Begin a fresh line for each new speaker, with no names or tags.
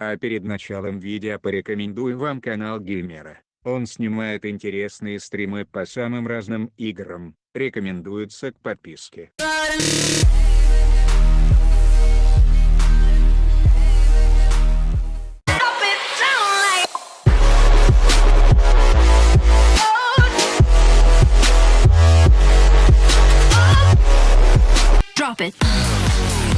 А перед началом видео порекомендую вам канал Геймера. Он снимает интересные стримы по самым разным играм, рекомендуется к подписке.
Drop it.